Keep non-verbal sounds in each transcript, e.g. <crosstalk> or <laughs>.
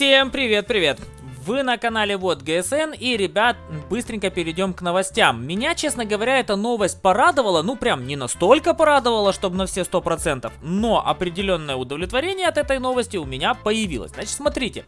Всем привет-привет! Вы на канале Вот ГСН и, ребят, быстренько перейдем к новостям. Меня, честно говоря, эта новость порадовала, ну прям не настолько порадовала, чтобы на все 100%, но определенное удовлетворение от этой новости у меня появилось. Значит, смотрите.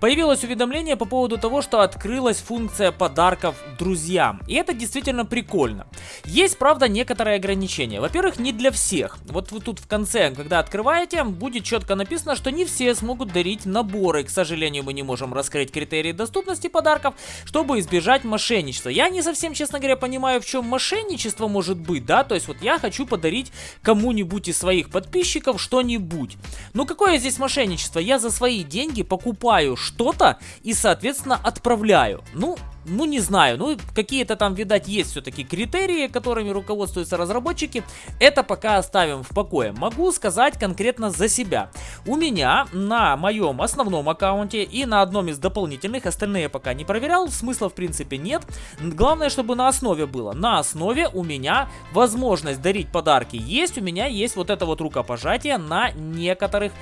Появилось уведомление по поводу того, что открылась функция подарков друзьям. И это действительно прикольно. Есть, правда, некоторые ограничения. Во-первых, не для всех. Вот вы тут в конце, когда открываете, будет четко написано, что не все смогут дарить наборы. К сожалению, мы не можем раскрыть критерии доступности подарков, чтобы избежать мошенничества. Я не совсем, честно говоря, понимаю, в чем мошенничество может быть, да? То есть вот я хочу подарить кому-нибудь из своих подписчиков что-нибудь. Ну какое здесь мошенничество? Я за свои деньги покупаю что-то и, соответственно, отправляю. Ну, ну не знаю, ну какие-то там, видать, есть все-таки критерии, которыми руководствуются разработчики. Это пока оставим в покое. Могу сказать конкретно за себя. У меня на моем основном аккаунте и на одном из дополнительных, остальные пока не проверял, смысла в принципе нет. Главное, чтобы на основе было. На основе у меня возможность дарить подарки есть, у меня есть вот это вот рукопожатие на некоторых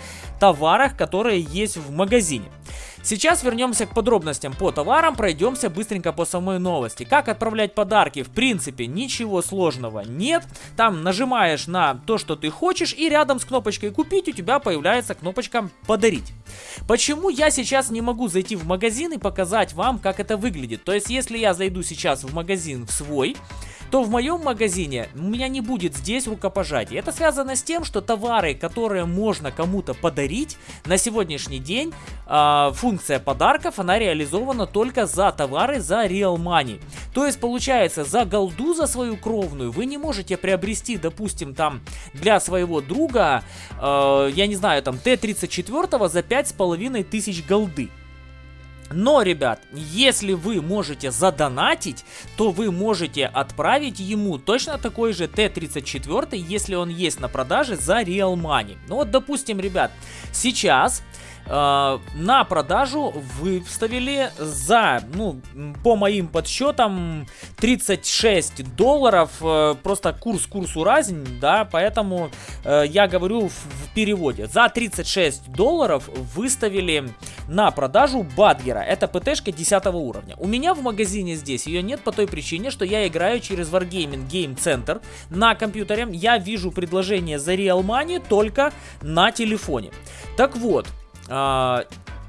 товарах, которые есть в магазине. Сейчас вернемся к подробностям по товарам, пройдемся быстренько по самой новости. Как отправлять подарки? В принципе, ничего сложного нет. Там нажимаешь на то, что ты хочешь, и рядом с кнопочкой «Купить» у тебя появляется кнопочка «Подарить». Почему я сейчас не могу зайти в магазин и показать вам, как это выглядит? То есть, если я зайду сейчас в магазин в свой то в моем магазине у меня не будет здесь рукопожатия. Это связано с тем, что товары, которые можно кому-то подарить, на сегодняшний день э, функция подарков, она реализована только за товары за Real Money. То есть, получается, за голду, за свою кровную, вы не можете приобрести, допустим, там, для своего друга, э, я не знаю, там, Т-34 за 5500 тысяч голды. Но, ребят, если вы можете задонатить, то вы можете отправить ему точно такой же Т-34, если он есть на продаже за Real Money. Ну вот, допустим, ребят, сейчас э, на продажу выставили за, ну, по моим подсчетам, 36 долларов. Э, просто курс курсу разень, да, поэтому э, я говорю в, в переводе. За 36 долларов выставили на продажу Бадгера. Это ПТшка 10 уровня. У меня в магазине здесь ее нет по той причине, что я играю через Wargaming Game Center на компьютере. Я вижу предложение за Real Money только на телефоне. Так вот, а,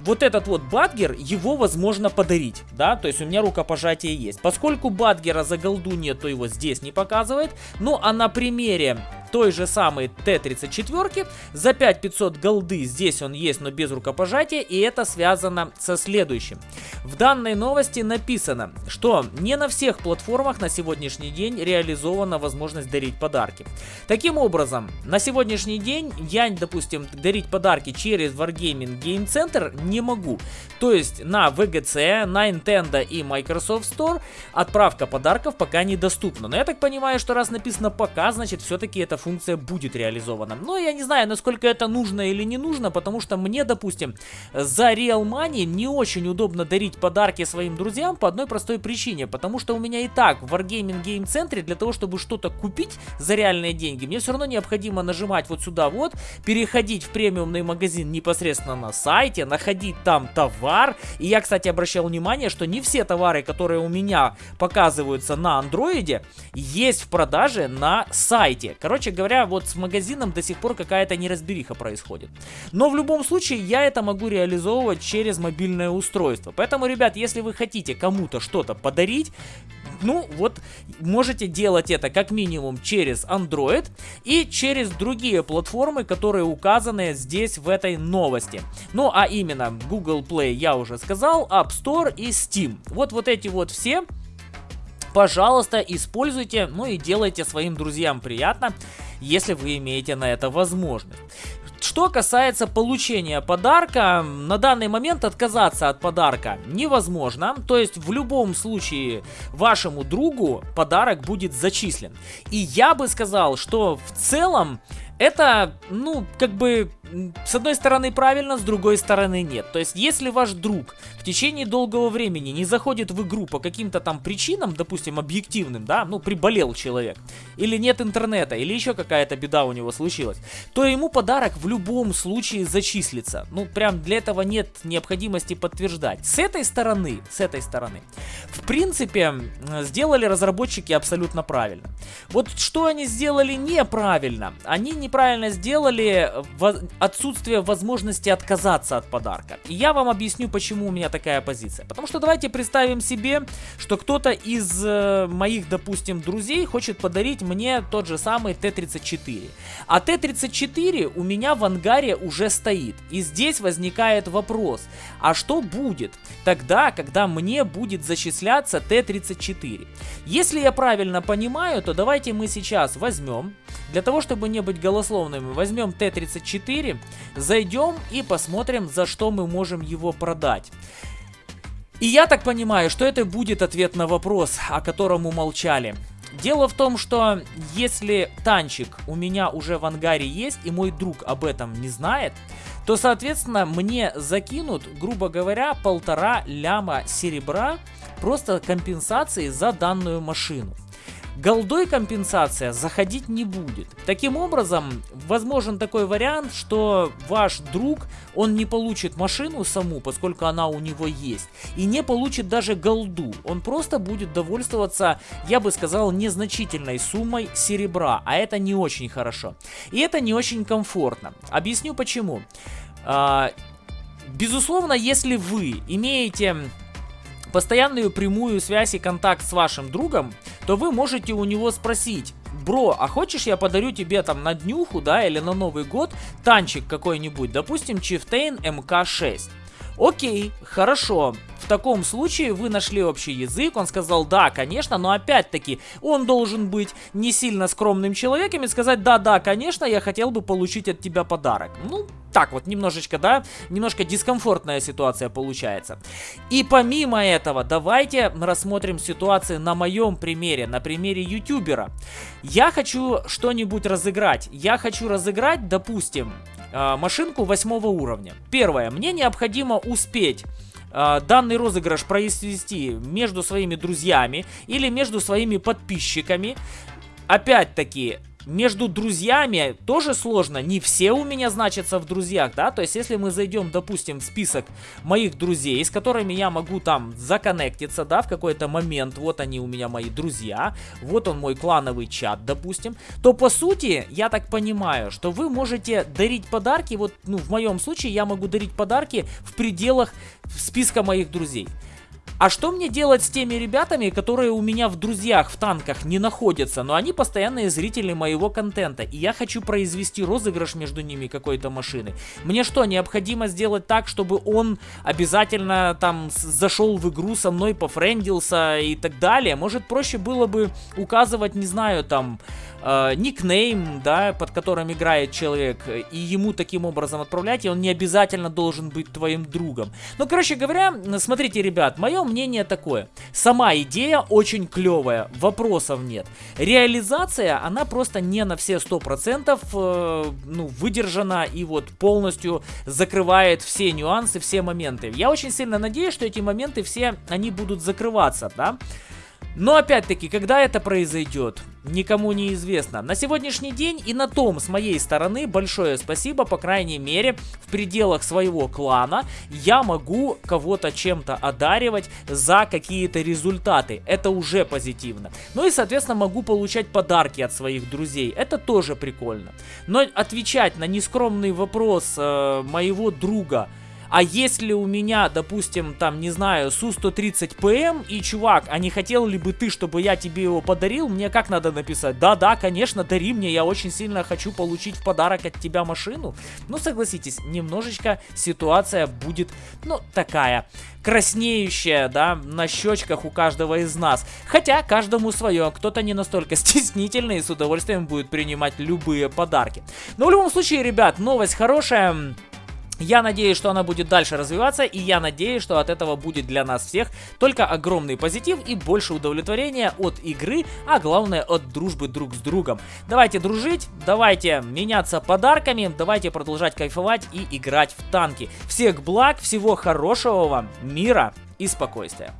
вот этот вот Бадгер, его возможно подарить, да, то есть у меня рукопожатие есть. Поскольку Бадгера за голду нет, то его здесь не показывает. Ну, а на примере той же самой Т-34 за 5500 голды здесь он есть, но без рукопожатия, и это связано со следующим. В данной новости написано, что не на всех платформах на сегодняшний день реализована возможность дарить подарки. Таким образом, на сегодняшний день я, допустим, дарить подарки через Wargaming Game Center не могу. То есть на VGC, на Nintendo и Microsoft Store отправка подарков пока недоступна. Но я так понимаю, что раз написано пока, значит все-таки эта функция будет реализована. Но я не знаю, насколько это нужно или не нужно, потому что мне, допустим, за Real Money не очень удобно дарить подарки своим друзьям по одной простой причине. Потому что у меня и так в Wargaming Game Center для того, чтобы что-то купить за реальные деньги, мне все равно необходимо нажимать вот сюда вот, переходить в премиумный магазин непосредственно на сайте, находить там товар. И я, кстати, обращал внимание, что не все товары, которые у меня показываются на андроиде, есть в продаже на сайте. Короче говоря, вот с магазином до сих пор какая-то неразбериха происходит. Но в любом случае я это могу реализовывать через мобильное устройство. Поэтому, ребят, если вы хотите кому-то что-то подарить, ну вот можете делать это как минимум через Android и через другие платформы, которые указаны здесь в этой новости. Ну а именно Google Play я уже сказал, App Store и Steam. Вот вот эти вот все пожалуйста, используйте, ну и делайте своим друзьям приятно, если вы имеете на это возможность. Что касается получения подарка, на данный момент отказаться от подарка невозможно. То есть в любом случае вашему другу подарок будет зачислен. И я бы сказал, что в целом Это, ну, как бы, с одной стороны правильно, с другой стороны нет. То есть, если ваш друг в течение долгого времени не заходит в игру по каким-то там причинам, допустим, объективным, да, ну, приболел человек, или нет интернета, или еще какая-то беда у него случилась, то ему подарок в любом случае зачислится. Ну, прям для этого нет необходимости подтверждать. С этой стороны, с этой стороны, в принципе, сделали разработчики абсолютно правильно. Вот что они сделали неправильно? Они неправильно сделали отсутствие возможности отказаться от подарка. И я вам объясню, почему у меня такая позиция. Потому что давайте представим себе, что кто-то из э, моих, допустим, друзей хочет подарить мне тот же самый Т-34. А Т-34 у меня в ангаре уже стоит. И здесь возникает вопрос, а что будет тогда, когда мне будет зачисляться Т-34? Если я правильно понимаю, то давайте мы сейчас возьмем, для того, чтобы не быть голословными, возьмем Т-34, зайдем и посмотрим, за что мы можем его продать. И я так понимаю, что это будет ответ на вопрос, о котором умолчали. Дело в том, что если танчик у меня уже в ангаре есть, и мой друг об этом не знает, то, соответственно, мне закинут, грубо говоря, полтора ляма серебра просто компенсации за данную машину. Голдой компенсация заходить не будет. Таким образом, возможен такой вариант, что ваш друг, он не получит машину саму, поскольку она у него есть, и не получит даже голду. Он просто будет довольствоваться, я бы сказал, незначительной суммой серебра, а это не очень хорошо. И это не очень комфортно. Объясню почему. А, безусловно, если вы имеете постоянную прямую связь и контакт с вашим другом, то вы можете у него спросить, бро, а хочешь я подарю тебе там на днюху, да, или на Новый год танчик какой-нибудь, допустим, Chieftain MK6. Окей, хорошо. В таком случае вы нашли общий язык, он сказал да, конечно, но опять-таки он должен быть не сильно скромным человеком и сказать да-да, конечно, я хотел бы получить от тебя подарок. Ну, так вот, немножечко, да, немножко дискомфортная ситуация получается. И помимо этого, давайте рассмотрим ситуацию на моем примере, на примере ютубера. Я хочу что-нибудь разыграть. Я хочу разыграть, допустим, э, машинку восьмого уровня. Первое, мне необходимо успеть э, данный розыгрыш произвести между своими друзьями или между своими подписчиками. Опять-таки, между друзьями тоже сложно. Не все у меня значатся в друзьях, да. То есть, если мы зайдем, допустим, в список моих друзей, с которыми я могу там законнектиться, да, в какой-то момент. Вот они у меня мои друзья. Вот он мой клановый чат, допустим. То, по сути, я так понимаю, что вы можете дарить подарки. Вот, ну, в моем случае я могу дарить подарки в пределах списка моих друзей. А что мне делать с теми ребятами, которые у меня в друзьях в танках не находятся, но они постоянные зрители моего контента, и я хочу произвести розыгрыш между ними какой-то машины. Мне что, необходимо сделать так, чтобы он обязательно там зашел в игру со мной, пофрендился и так далее? Может проще было бы указывать, не знаю, там э, никнейм, да, под которым играет человек, и ему таким образом отправлять, и он не обязательно должен быть твоим другом. Ну, короче говоря, смотрите, ребят, мое мнение такое. Сама идея очень клевая, вопросов нет. Реализация, она просто не на все 100% э, ну, выдержана и вот полностью закрывает все нюансы, все моменты. Я очень сильно надеюсь, что эти моменты все, они будут закрываться, да. Но опять-таки, когда это произойдет, никому не известно. На сегодняшний день и на том с моей стороны большое спасибо, по крайней мере, в пределах своего клана я могу кого-то чем-то одаривать за какие-то результаты. Это уже позитивно. Ну и, соответственно, могу получать подарки от своих друзей. Это тоже прикольно. Но отвечать на нескромный вопрос э, моего друга – а если у меня, допустим, там, не знаю, Су-130ПМ, и, чувак, а не хотел ли бы ты, чтобы я тебе его подарил, мне как надо написать? Да-да, конечно, дари мне, я очень сильно хочу получить в подарок от тебя машину. Ну, согласитесь, немножечко ситуация будет, ну, такая краснеющая, да, на щечках у каждого из нас. Хотя каждому свое, кто-то не настолько <laughs> стеснительный и с удовольствием будет принимать любые подарки. Но в любом случае, ребят, новость хорошая. Я надеюсь, что она будет дальше развиваться, и я надеюсь, что от этого будет для нас всех только огромный позитив и больше удовлетворения от игры, а главное от дружбы друг с другом. Давайте дружить, давайте меняться подарками, давайте продолжать кайфовать и играть в танки. Всех благ, всего хорошего вам, мира и спокойствия.